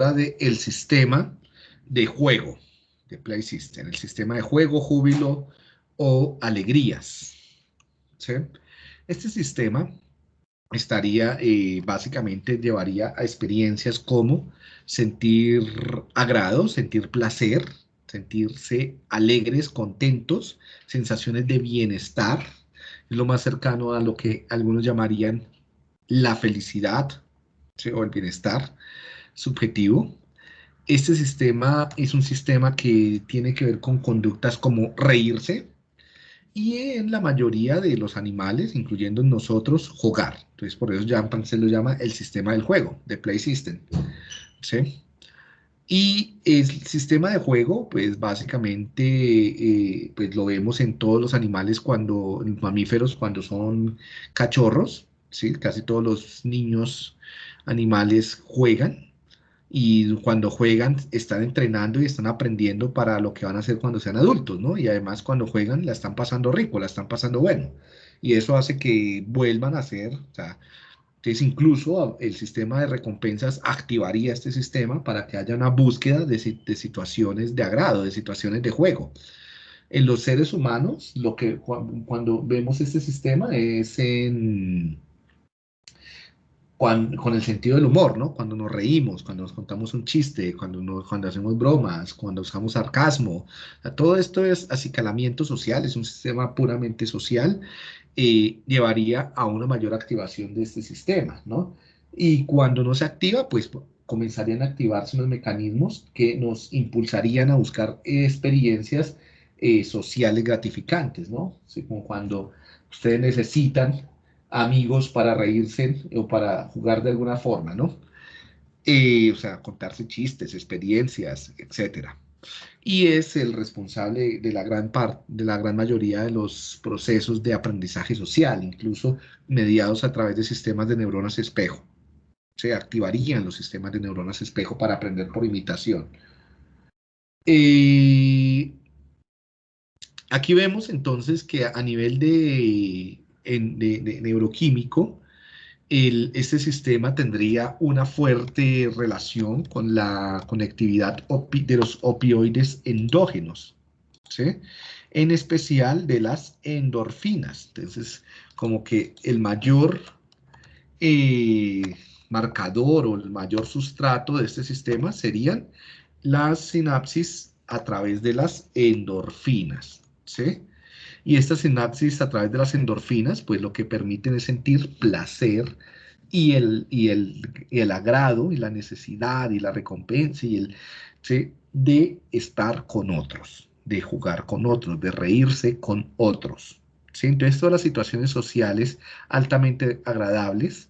ahora del sistema de juego, de Play System, el sistema de juego, júbilo o alegrías. Este sistema estaría, eh, básicamente, llevaría a experiencias como sentir agrado, sentir placer, sentirse alegres, contentos, sensaciones de bienestar, es lo más cercano a lo que algunos llamarían la felicidad o el bienestar subjetivo. Este sistema es un sistema que tiene que ver con conductas como reírse y en la mayoría de los animales, incluyendo nosotros, jugar. Entonces, por eso se lo llama el sistema del juego, de Play System. ¿sí? Y el sistema de juego, pues básicamente, eh, pues lo vemos en todos los animales cuando, mamíferos, cuando son cachorros, ¿sí? Casi todos los niños animales juegan y cuando juegan están entrenando y están aprendiendo para lo que van a hacer cuando sean adultos, ¿no? Y además cuando juegan la están pasando rico, la están pasando bueno. Y eso hace que vuelvan a ser, o sea, entonces incluso el sistema de recompensas activaría este sistema para que haya una búsqueda de, de situaciones de agrado, de situaciones de juego. En los seres humanos, lo que cuando vemos este sistema es en con el sentido del humor, ¿no? Cuando nos reímos, cuando nos contamos un chiste, cuando, cuando hacemos bromas, cuando usamos sarcasmo. todo esto es acicalamiento social, es un sistema puramente social, eh, llevaría a una mayor activación de este sistema, ¿no? Y cuando no se activa, pues comenzarían a activarse unos mecanismos que nos impulsarían a buscar experiencias eh, sociales gratificantes, ¿no? Así como cuando ustedes necesitan amigos para reírse o para jugar de alguna forma, ¿no? Eh, o sea, contarse chistes, experiencias, etcétera. Y es el responsable de la gran parte, de la gran mayoría de los procesos de aprendizaje social, incluso mediados a través de sistemas de neuronas espejo. Se activarían los sistemas de neuronas espejo para aprender por imitación. Eh, aquí vemos entonces que a nivel de de, neuroquímico, este sistema tendría una fuerte relación con la conectividad de los opioides endógenos, en especial de las endorfinas. Entonces, como que el mayor eh, marcador o el mayor sustrato de este sistema serían las sinapsis a través de las endorfinas. ¿sí? Y estas sinapsis a través de las endorfinas, pues lo que permiten es sentir placer y el, y el, el agrado y la necesidad y la recompensa y el, de estar con otros, de jugar con otros, de reírse con otros. ¿sí? Entonces todas las situaciones sociales altamente agradables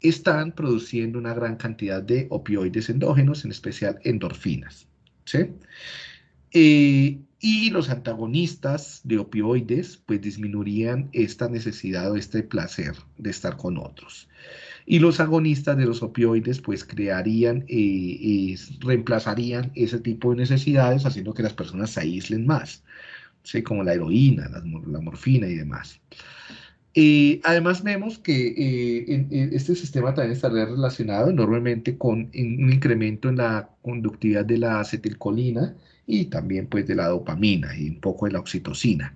están produciendo una gran cantidad de opioides endógenos, en especial endorfinas. ¿sí? Eh, y los antagonistas de opioides pues disminuirían esta necesidad o este placer de estar con otros. Y los agonistas de los opioides pues crearían, y eh, reemplazarían ese tipo de necesidades haciendo que las personas se aíslen más, ¿sí? como la heroína, la, morfina y demás. Además vemos que eh, este sistema también estaría relacionado enormemente con un incremento en la conductividad de la acetilcolina, y también pues de la dopamina y un poco de la oxitocina.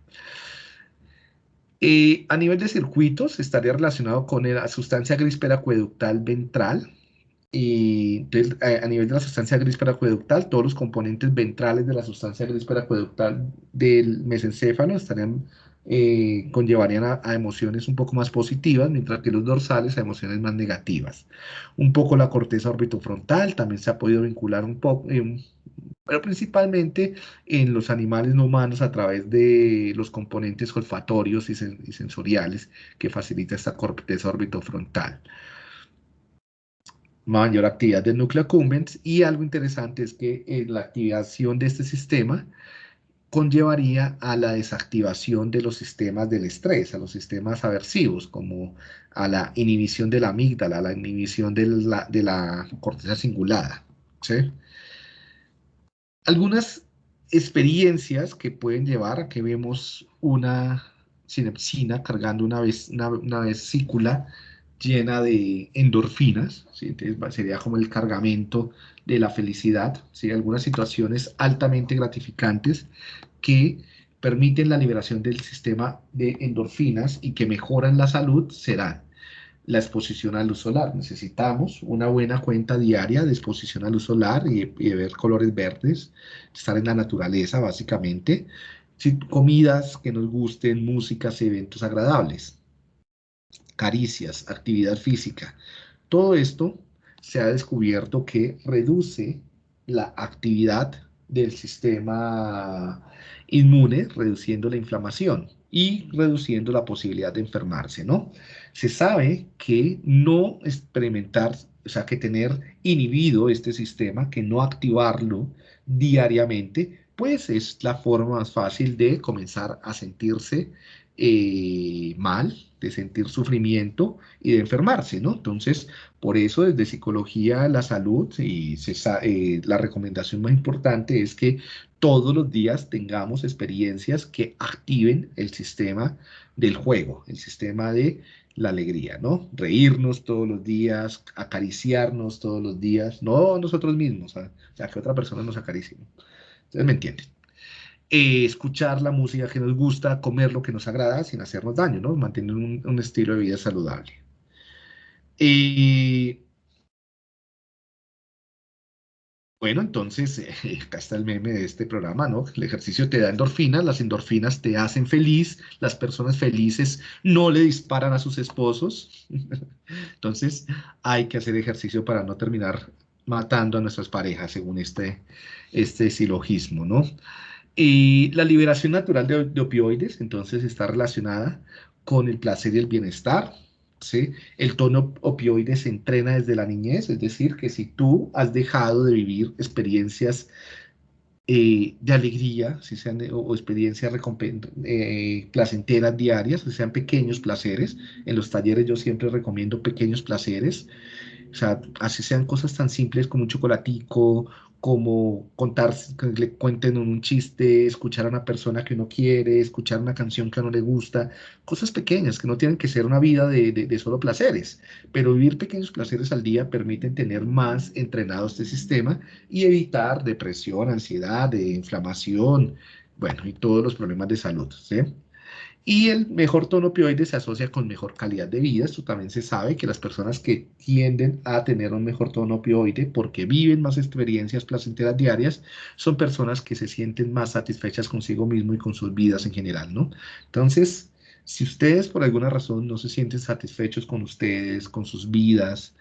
Eh, a nivel de circuitos estaría relacionado con la sustancia gris acueductal ventral. Y entonces, a, nivel de la sustancia gris acueductal, todos los componentes ventrales de la sustancia gris acueductal del mesencéfalo estarían eh, conllevarían a, emociones un poco más positivas, mientras que los dorsales a emociones más negativas. Un poco la corteza orbitofrontal también se ha podido vincular un poco, eh, pero principalmente en los animales no humanos a través de los componentes olfatorios y, sensoriales que facilita esta corteza orbitofrontal mayor actividad del núcleo accumbens y algo interesante es que eh, la activación de este sistema conllevaría a la desactivación de los sistemas del estrés, a los sistemas aversivos, como a la inhibición de la amígdala, a la inhibición de la, corteza cingulada. Algunas experiencias que pueden llevar a que vemos una sinepsina cargando una, vez, una, vesícula llena de endorfinas, sería como el cargamento de la felicidad, ¿sí? algunas situaciones altamente gratificantes que permiten la liberación del sistema de endorfinas y que mejoran la salud serán la exposición a luz solar. Necesitamos una buena cuenta diaria de exposición a luz solar y, ver colores verdes, estar en la naturaleza básicamente, comidas que nos gusten, músicas y eventos agradables, caricias, actividad física. Todo esto se ha descubierto que reduce la actividad del sistema inmune, reduciendo la inflamación y reduciendo la posibilidad de enfermarse, ¿no? Se sabe que no experimentar, o sea, que tener inhibido este sistema, que no activarlo diariamente, pues es la forma más fácil de comenzar a sentirse eh, mal, de sentir sufrimiento y de enfermarse, ¿no? Entonces, por eso desde psicología la salud y eh, la recomendación más importante es que todos los días tengamos experiencias que activen el sistema del juego, el sistema de la alegría, ¿no? Reírnos todos los días, acariciarnos todos los días, no nosotros mismos, o sea, que otra persona nos acaricie. Ustedes me entienden. Eh, escuchar la música que nos gusta, comer lo que nos agrada sin hacernos daño, ¿no? Mantener un, estilo de vida saludable. Bueno, entonces, acá está el meme de este programa, ¿no? El ejercicio te da endorfinas, las endorfinas te hacen feliz, las personas felices no le disparan a sus esposos. Entonces, hay que hacer ejercicio para no terminar matando a nuestras parejas, según este, este silogismo, ¿no? Y la liberación natural de, opioides, entonces, está relacionada con el placer y el bienestar. ¿sí? El tono opioide se entrena desde la niñez, es decir, que si tú has dejado de vivir experiencias eh, de alegría, si sean o, experiencias eh, placenteras diarias, si sean pequeños placeres, en los talleres yo siempre recomiendo pequeños placeres, o sea, así sean cosas tan simples como un chocolatico, como contar, le cuenten un chiste, escuchar a una persona que uno quiere, escuchar una canción que a uno le gusta, cosas pequeñas que no tienen que ser una vida de, de, solo placeres, pero vivir pequeños placeres al día permiten tener más entrenado este sistema y evitar depresión, ansiedad, de inflamación, bueno, y todos los problemas de salud, ¿sí? Y el mejor tono opioide se asocia con mejor calidad de vida. Esto también se sabe que las personas que tienden a tener un mejor tono opioide porque viven más experiencias placenteras diarias son personas que se sienten más satisfechas consigo mismo y con sus vidas en general, ¿no? Entonces, si ustedes por alguna razón no se sienten satisfechos con ustedes, con sus vidas,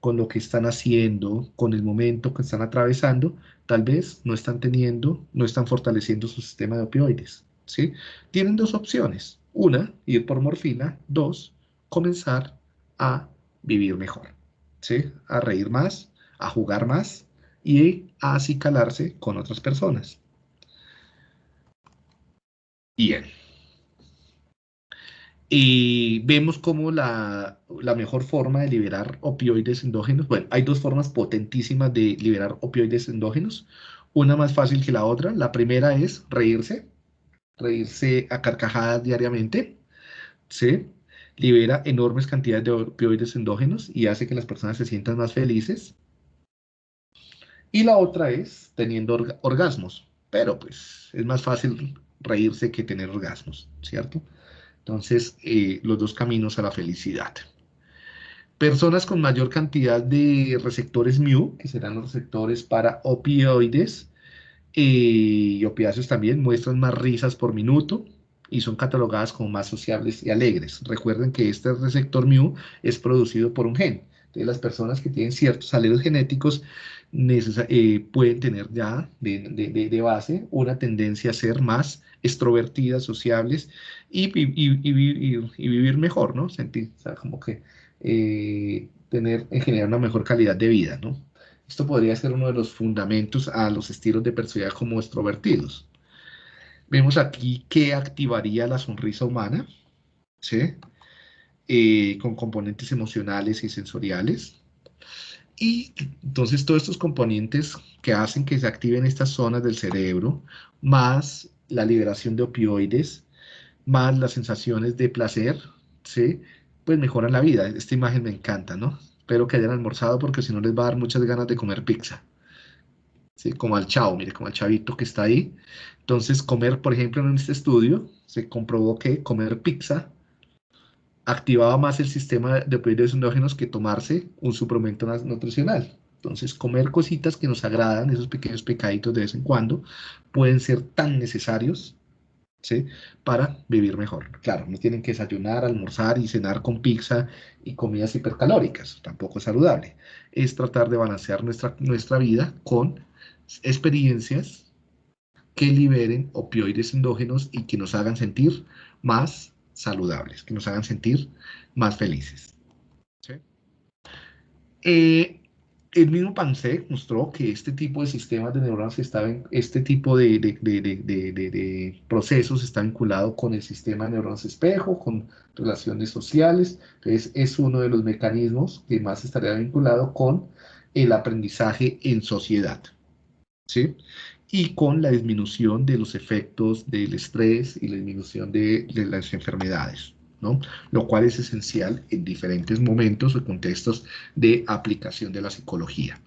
con lo que están haciendo, con el momento que están atravesando, tal vez no están teniendo, no están fortaleciendo su sistema de opioides. ¿Sí? Tienen dos opciones. Una, ir por morfina. Dos, comenzar a vivir mejor, ¿sí? A reír más, a jugar más y a acicalarse con otras personas. Bien. Y vemos cómo la, la, mejor forma de liberar opioides endógenos, bueno, hay dos formas potentísimas de liberar opioides endógenos, una más fácil que la otra. La primera es reírse, reírse a carcajadas diariamente, ¿sí? libera enormes cantidades de opioides endógenos y hace que las personas se sientan más felices. Y la otra es teniendo orgasmos, pero pues es más fácil reírse que tener orgasmos, ¿cierto? Entonces, eh, los dos caminos a la felicidad. Personas con mayor cantidad de receptores mu, que serán los receptores para opioides, y opiáceos también muestran más risas por minuto y son catalogadas como más sociables y alegres. Recuerden que este receptor mu es producido por un gen. Entonces, las personas que tienen ciertos alelos genéticos eh, pueden tener ya de, base una tendencia a ser más extrovertidas, sociables y, vivir mejor, ¿no? Sentir, o sea, como que eh, tener en general una mejor calidad de vida, ¿no? Esto podría ser uno de los fundamentos a los estilos de personalidad como extrovertidos. Vemos aquí que activaría la sonrisa humana, ¿sí? Eh, con componentes emocionales y sensoriales. Y entonces todos estos componentes que hacen que se activen estas zonas del cerebro, más la liberación de opioides, más las sensaciones de placer, ¿sí? pues mejoran la vida. Esta imagen me encanta, ¿no? Espero que hayan almorzado porque si no les va a dar muchas ganas de comer pizza. ¿Sí? Como al chavo, mire, como al chavito que está ahí. Entonces, comer, por ejemplo, en este estudio, se comprobó que comer pizza activaba más el sistema de opioides endógenos que tomarse un suplemento nutricional. Entonces, comer cositas que nos agradan, esos pequeños pecaditos de vez en cuando, pueden ser tan necesarios ¿sí? para vivir mejor. Claro, no tienen que desayunar, almorzar y cenar con pizza y comidas hipercalóricas, tampoco es saludable. Es tratar de balancear nuestra, nuestra vida con experiencias que liberen opioides endógenos y que nos hagan sentir más saludables, que nos hagan sentir más felices. Eh, el mismo PANSEC mostró que este tipo de sistemas de neuronas estaban, este tipo de, de, procesos está vinculado con el sistema de neuronas espejo, con relaciones sociales. Entonces, es uno de los mecanismos que más estaría vinculado con el aprendizaje en sociedad. ¿sí? Y con la disminución de los efectos del estrés y la disminución de, las enfermedades. ¿No? Lo cual es esencial en diferentes momentos o contextos de aplicación de la psicología.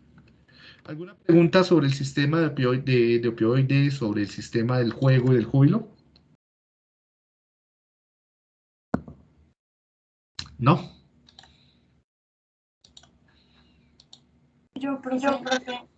¿Alguna pregunta sobre el sistema de, opioides, sobre el sistema del juego y del júbilo? ¿No? Yo, profe.